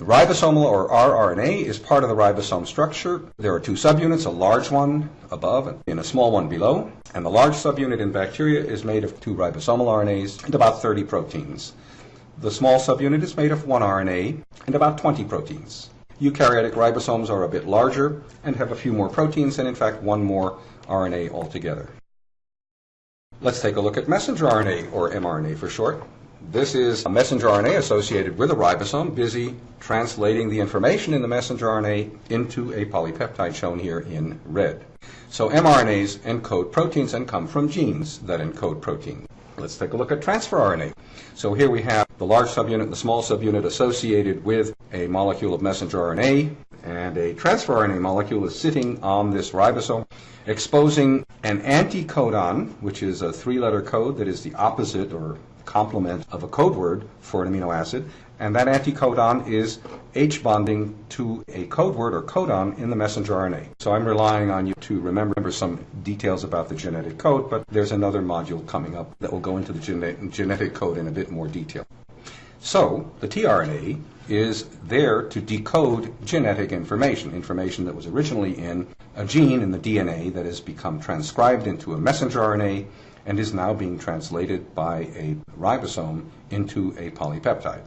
The ribosomal or rRNA is part of the ribosome structure. There are two subunits, a large one above and a small one below. And the large subunit in bacteria is made of two ribosomal RNAs and about 30 proteins. The small subunit is made of one RNA and about 20 proteins. Eukaryotic ribosomes are a bit larger and have a few more proteins and in fact one more RNA altogether. Let's take a look at messenger RNA, or mRNA for short. This is a messenger RNA associated with a ribosome busy translating the information in the messenger RNA into a polypeptide shown here in red. So mRNAs encode proteins and come from genes that encode proteins. Let's take a look at transfer RNA. So here we have the large subunit and the small subunit associated with a molecule of messenger RNA, and a transfer RNA molecule is sitting on this ribosome, exposing an anticodon, which is a three-letter code that is the opposite or complement of a code word for an amino acid, and that anticodon is H bonding to a code word or codon in the messenger RNA. So I'm relying on you to remember some details about the genetic code, but there's another module coming up that will go into the gene- genetic code in a bit more detail. So the tRNA is there to decode genetic information, information that was originally in a gene in the DNA that has become transcribed into a messenger RNA and is now being translated by a ribosome into a polypeptide.